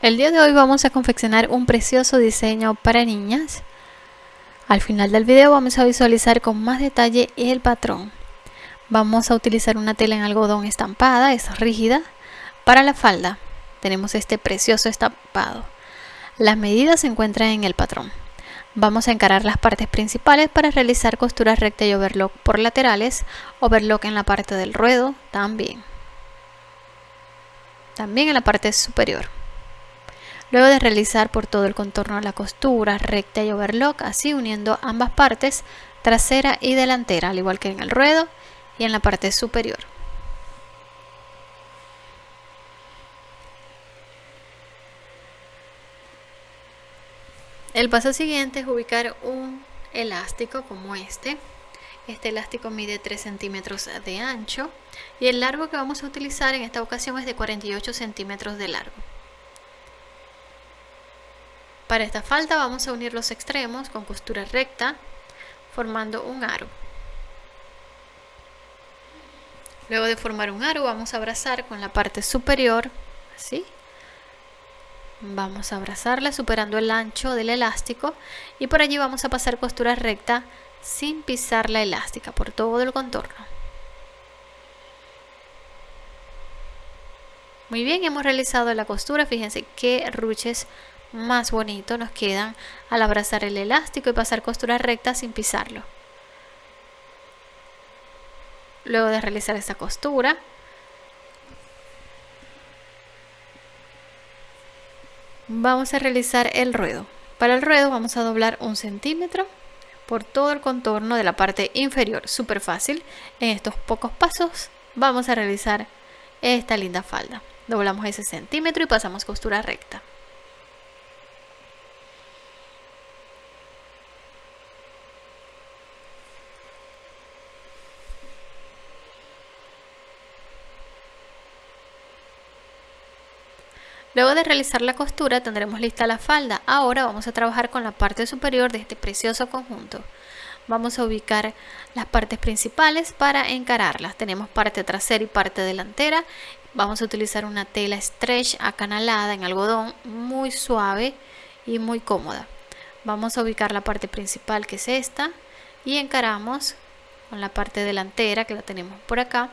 El día de hoy vamos a confeccionar un precioso diseño para niñas. Al final del video vamos a visualizar con más detalle el patrón. Vamos a utilizar una tela en algodón estampada, es rígida. Para la falda tenemos este precioso estampado. Las medidas se encuentran en el patrón. Vamos a encarar las partes principales para realizar costuras recta y overlock por laterales, overlock en la parte del ruedo también. También en la parte superior. Luego de realizar por todo el contorno la costura recta y overlock, así uniendo ambas partes, trasera y delantera, al igual que en el ruedo y en la parte superior. El paso siguiente es ubicar un elástico como este. Este elástico mide 3 centímetros de ancho y el largo que vamos a utilizar en esta ocasión es de 48 centímetros de largo. Para esta falda vamos a unir los extremos con costura recta formando un aro. Luego de formar un aro vamos a abrazar con la parte superior, así. Vamos a abrazarla superando el ancho del elástico y por allí vamos a pasar costura recta sin pisar la elástica por todo el contorno. Muy bien, hemos realizado la costura, fíjense qué ruches más bonito nos quedan al abrazar el elástico y pasar costura recta sin pisarlo. Luego de realizar esta costura, vamos a realizar el ruedo. Para el ruedo vamos a doblar un centímetro por todo el contorno de la parte inferior. Súper fácil. En estos pocos pasos vamos a realizar esta linda falda. Doblamos ese centímetro y pasamos costura recta. Luego de realizar la costura tendremos lista la falda. Ahora vamos a trabajar con la parte superior de este precioso conjunto. Vamos a ubicar las partes principales para encararlas. Tenemos parte trasera y parte delantera. Vamos a utilizar una tela stretch acanalada en algodón muy suave y muy cómoda. Vamos a ubicar la parte principal que es esta y encaramos con la parte delantera que la tenemos por acá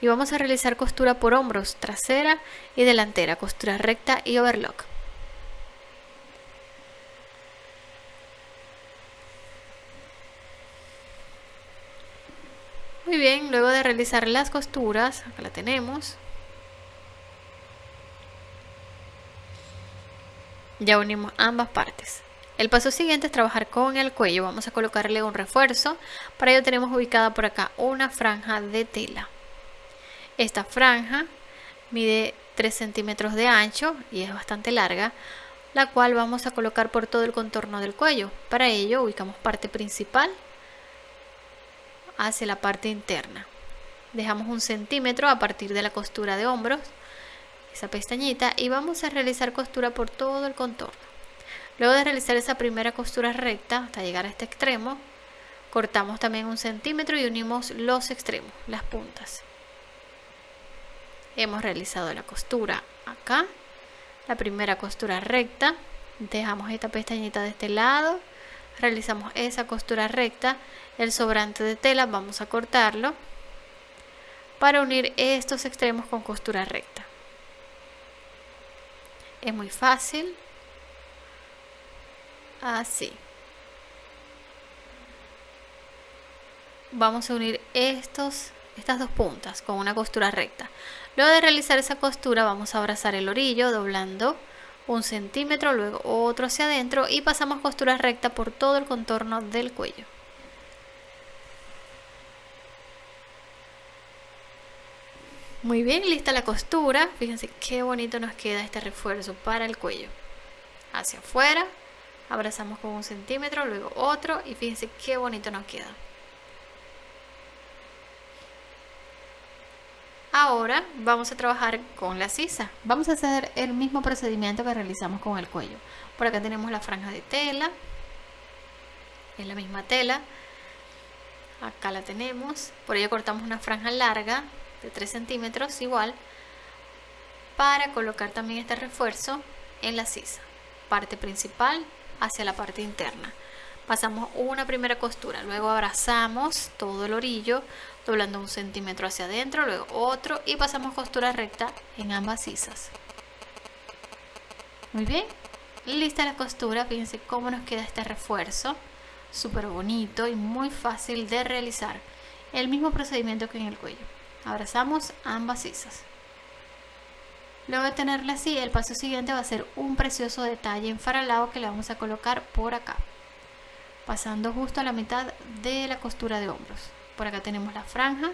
y vamos a realizar costura por hombros trasera y delantera costura recta y overlock muy bien luego de realizar las costuras acá la tenemos ya unimos ambas partes el paso siguiente es trabajar con el cuello. Vamos a colocarle un refuerzo. Para ello tenemos ubicada por acá una franja de tela. Esta franja mide 3 centímetros de ancho y es bastante larga, la cual vamos a colocar por todo el contorno del cuello. Para ello ubicamos parte principal hacia la parte interna. Dejamos un centímetro a partir de la costura de hombros, esa pestañita, y vamos a realizar costura por todo el contorno. Luego de realizar esa primera costura recta hasta llegar a este extremo, cortamos también un centímetro y unimos los extremos, las puntas. Hemos realizado la costura acá, la primera costura recta, dejamos esta pestañita de este lado, realizamos esa costura recta, el sobrante de tela vamos a cortarlo para unir estos extremos con costura recta. Es muy fácil, así. Vamos a unir estos estas dos puntas con una costura recta luego de realizar esa costura vamos a abrazar el orillo doblando un centímetro luego otro hacia adentro y pasamos costura recta por todo el contorno del cuello. Muy bien lista la costura. Fíjense qué bonito nos queda este refuerzo para el cuello. Hacia afuera abrazamos con un centímetro, luego otro y fíjense qué bonito nos queda. Ahora vamos a trabajar con la sisa. Vamos a hacer el mismo procedimiento que realizamos con el cuello. Por acá tenemos la franja de tela. Es la misma tela. Acá la tenemos. Por ello cortamos una franja larga de 3 centímetros igual. Para colocar también este refuerzo en la sisa parte principal hacia la parte interna pasamos una primera costura luego abrazamos todo el orillo doblando un centímetro hacia adentro luego otro y pasamos costura recta en ambas sisas. Muy bien lista la costura fíjense cómo nos queda este refuerzo súper bonito y muy fácil de realizar. El mismo procedimiento que en el cuello. Abrazamos ambas sisas. Luego de tenerla así el paso siguiente va a ser un precioso detalle en faralado que le vamos a colocar por acá pasando justo a la mitad de la costura de hombros. Por acá tenemos la franja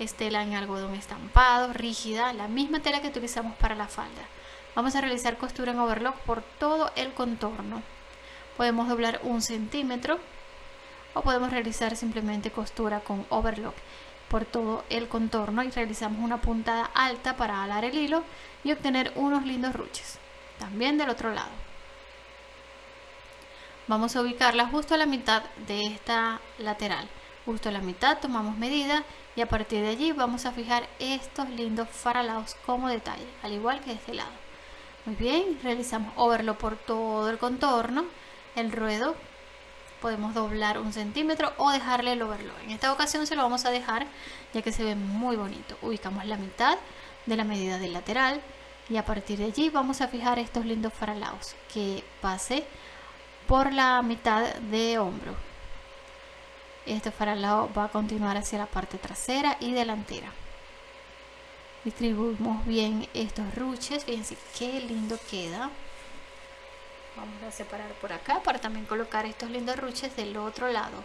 estela en algodón estampado rígida la misma tela que utilizamos para la falda. Vamos a realizar costura en overlock por todo el contorno. Podemos doblar un centímetro o podemos realizar simplemente costura con overlock por todo el contorno y realizamos una puntada alta para alar el hilo y obtener unos lindos ruches. También del otro lado vamos a ubicarla justo a la mitad de esta lateral justo a la mitad tomamos medida y a partir de allí vamos a fijar estos lindos faralados como detalle al igual que este lado muy bien realizamos overlock por todo el contorno el ruedo podemos doblar un centímetro o dejarle el overlock. En esta ocasión se lo vamos a dejar ya que se ve muy bonito. Ubicamos la mitad de la medida del lateral y a partir de allí vamos a fijar estos lindos faralaos que pase por la mitad de hombro. Este faralao va a continuar hacia la parte trasera y delantera. Distribuimos bien estos ruches, fíjense qué lindo queda vamos a separar por acá para también colocar estos lindos ruches del otro lado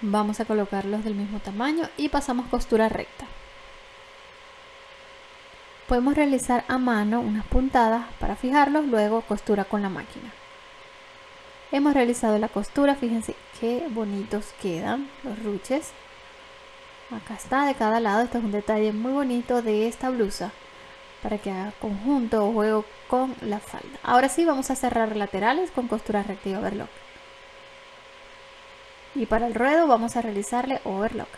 vamos a colocarlos del mismo tamaño y pasamos costura recta. Podemos realizar a mano unas puntadas para fijarlos luego costura con la máquina. Hemos realizado la costura fíjense qué bonitos quedan los ruches. Acá está de cada lado este es un detalle muy bonito de esta blusa para que haga conjunto o juego con la falda. Ahora sí vamos a cerrar laterales con costura recta y overlock y para el ruedo vamos a realizarle overlock.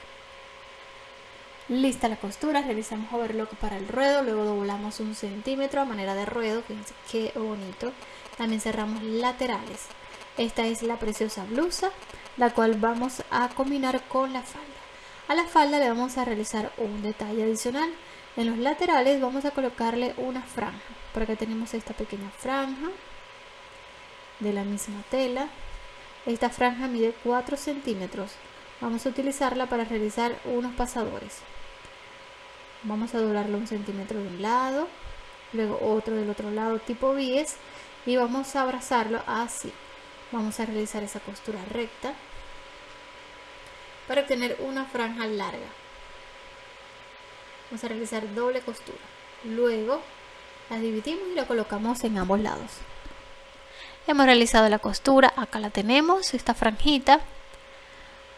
Lista la costura realizamos overlock para el ruedo luego doblamos un centímetro a manera de ruedo fíjense qué bonito. También cerramos laterales. Esta es la preciosa blusa la cual vamos a combinar con la falda. A la falda le vamos a realizar un detalle adicional. En los laterales vamos a colocarle una franja por acá tenemos esta pequeña franja de la misma tela esta franja mide 4 centímetros. Vamos a utilizarla para realizar unos pasadores. Vamos a doblarlo un centímetro de un lado, luego otro del otro lado tipo bies y vamos a abrazarlo así. Vamos a realizar esa costura recta para obtener una franja larga. Vamos a realizar doble costura. Luego la dividimos y la colocamos en ambos lados hemos realizado la costura acá la tenemos esta franjita.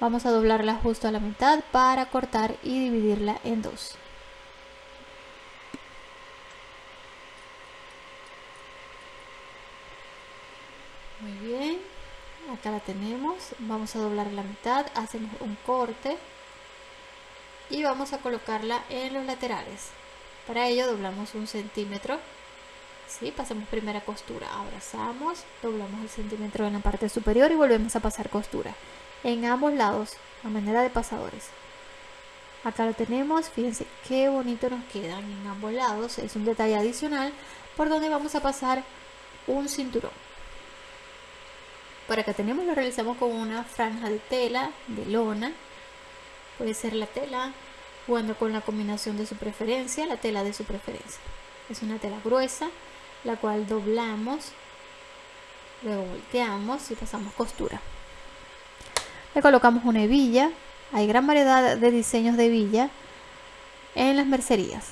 Vamos a doblarla justo a la mitad para cortar y dividirla en dos. Muy bien acá la tenemos. Vamos a doblar la mitad hacemos un corte y vamos a colocarla en los laterales. Para ello doblamos un centímetro ¿sí? pasamos primera costura abrazamos doblamos el centímetro en la parte superior y volvemos a pasar costura. En ambos lados a manera de pasadores. Acá lo tenemos fíjense qué bonito nos quedan en ambos lados. Es un detalle adicional por donde vamos a pasar un cinturón. Por acá tenemos lo realizamos con una franja de tela de lona. Puede ser la tela jugando con la combinación de su preferencia la tela de su preferencia. Es una tela gruesa la cual doblamos, luego volteamos y pasamos costura. Le colocamos una hebilla, hay gran variedad de diseños de hebilla en las mercerías.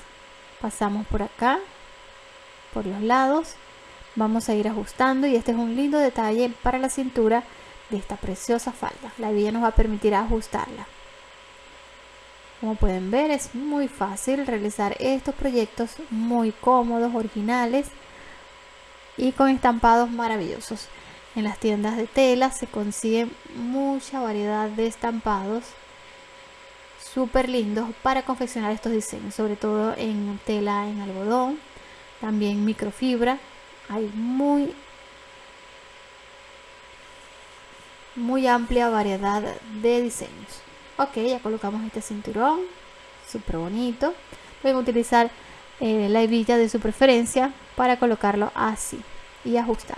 Pasamos por acá, por los lados, vamos a ir ajustando y este es un lindo detalle para la cintura de esta preciosa falda. La hebilla nos va a permitir ajustarla. Como pueden ver es muy fácil realizar estos proyectos muy cómodos, originales y con estampados maravillosos. En las tiendas de tela se consigue mucha variedad de estampados súper lindos para confeccionar estos diseños, sobre todo en tela en algodón, también microfibra. Hay muy muy amplia variedad de diseños. Ok, ya colocamos este cinturón, súper bonito. Pueden utilizar eh, la hebilla de su preferencia para colocarlo así y ajustar.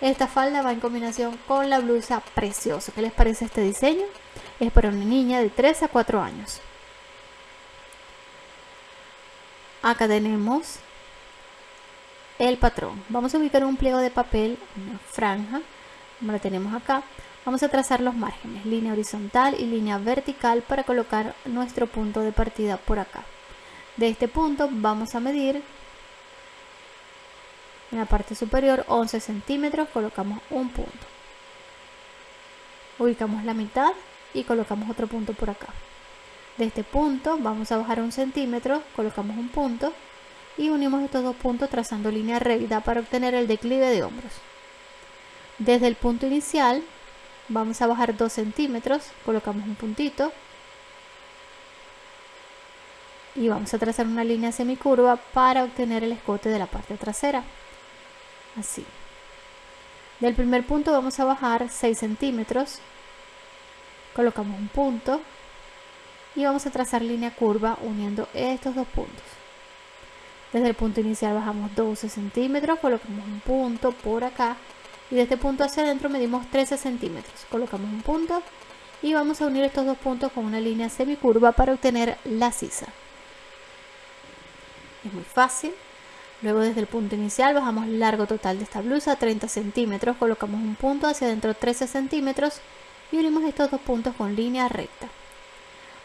Esta falda va en combinación con la blusa preciosa. ¿Qué les parece este diseño? Es para una niña de 3 a 4 años. Acá tenemos el patrón. Vamos a ubicar un pliego de papel, una franja, como la tenemos acá. Vamos a trazar los márgenes, línea horizontal y línea vertical para colocar nuestro punto de partida por acá. De este punto vamos a medir en la parte superior 11 centímetros, colocamos un punto. Ubicamos la mitad y colocamos otro punto por acá. De este punto vamos a bajar un centímetro, colocamos un punto y unimos estos dos puntos trazando línea recta para obtener el declive de hombros. Desde el punto inicial vamos a bajar 2 centímetros, colocamos un puntito y vamos a trazar una línea semicurva para obtener el escote de la parte trasera. Así. Del primer punto vamos a bajar 6 centímetros. Colocamos un punto y vamos a trazar línea curva uniendo estos dos puntos. Desde el punto inicial bajamos 12 centímetros colocamos un punto por acá y de este punto hacia adentro medimos 13 centímetros. Colocamos un punto y vamos a unir estos dos puntos con una línea semicurva para obtener la sisa es muy fácil luego desde el punto inicial bajamos largo total de esta blusa 30 centímetros colocamos un punto hacia adentro 13 centímetros y unimos estos dos puntos con línea recta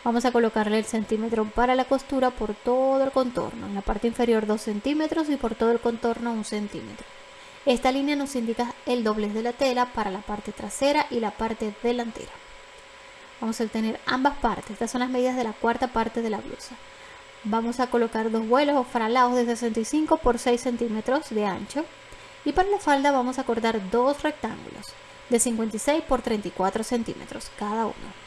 vamos a colocarle el centímetro para la costura por todo el contorno en la parte inferior 2 centímetros y por todo el contorno 1 centímetro esta línea nos indica el doblez de la tela para la parte trasera y la parte delantera. Vamos a obtener ambas partes. Estas son las medidas de la cuarta parte de la blusa. Vamos a colocar dos vuelos o fralados de 65 por 6 centímetros de ancho. Y para la falda vamos a cortar dos rectángulos de 56 por 34 centímetros cada uno.